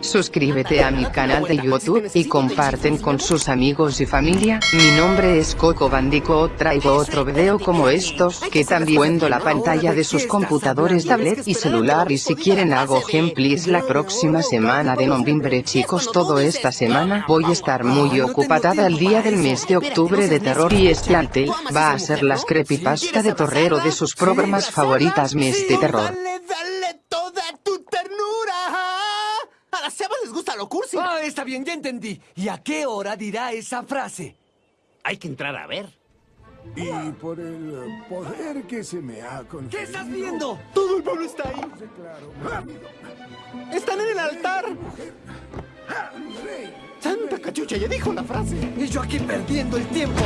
Suscríbete a mi canal de YouTube y comparten con sus amigos y familia. Mi nombre es Coco Bandicoot. Traigo otro video como estos que también viendo la pantalla de sus computadores, tablet y celular. Y si quieren hago gameplays la próxima semana de noviembre chicos. Todo esta semana voy a estar muy ocupada el día del mes de octubre de terror y arte va a ser las creepypasta de Torrero de sus programas favoritas mes de terror. Les gusta lo cursi. Ah, está bien, ya entendí. ¿Y a qué hora dirá esa frase? Hay que entrar a ver. Y por el poder que se me ha conferido... ¿Qué estás viendo? Todo el pueblo está ahí. Están en el altar. Santa cachucha, ya dijo la frase. Y yo aquí perdiendo el tiempo.